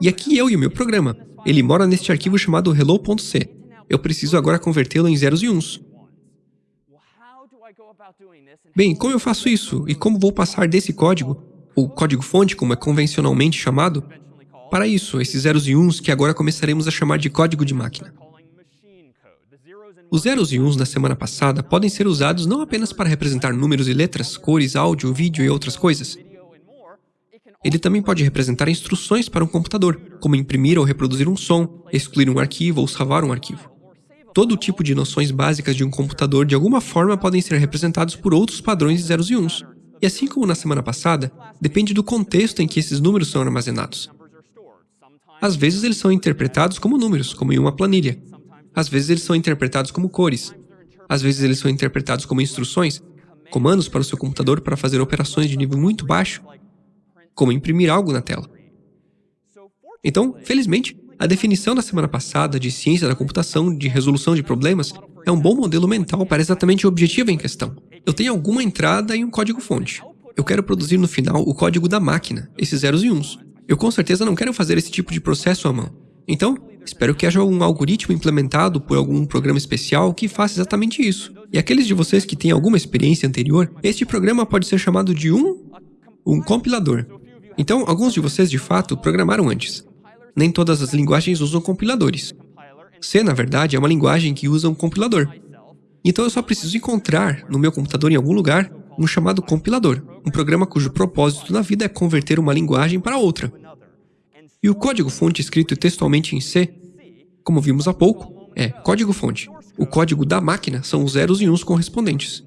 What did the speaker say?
E aqui eu e o meu programa. Ele mora neste arquivo chamado hello.c. Eu preciso agora convertê-lo em zeros e uns. Bem, como eu faço isso? E como vou passar desse código, ou código-fonte, como é convencionalmente chamado, para isso, esses zeros e uns que agora começaremos a chamar de código de máquina. Os zeros e uns da semana passada podem ser usados não apenas para representar números e letras, cores, áudio, vídeo e outras coisas. Ele também pode representar instruções para um computador, como imprimir ou reproduzir um som, excluir um arquivo ou salvar um arquivo. Todo tipo de noções básicas de um computador de alguma forma podem ser representados por outros padrões de zeros e uns. E assim como na semana passada, depende do contexto em que esses números são armazenados. Às vezes eles são interpretados como números, como em uma planilha, às vezes eles são interpretados como cores. Às vezes eles são interpretados como instruções, comandos para o seu computador para fazer operações de nível muito baixo, como imprimir algo na tela. Então, felizmente, a definição da semana passada de ciência da computação, de resolução de problemas, é um bom modelo mental para exatamente o objetivo em questão. Eu tenho alguma entrada e um código-fonte. Eu quero produzir no final o código da máquina, esses zeros e uns. Eu com certeza não quero fazer esse tipo de processo à mão. Então, espero que haja um algoritmo implementado por algum programa especial que faça exatamente isso. E aqueles de vocês que têm alguma experiência anterior, este programa pode ser chamado de um, um compilador. Então, alguns de vocês de fato programaram antes. Nem todas as linguagens usam compiladores. C, na verdade, é uma linguagem que usa um compilador. Então eu só preciso encontrar, no meu computador em algum lugar, um chamado compilador, um programa cujo propósito na vida é converter uma linguagem para outra. E o código-fonte escrito textualmente em C, como vimos há pouco, é código-fonte. O código da máquina são os zeros e uns correspondentes.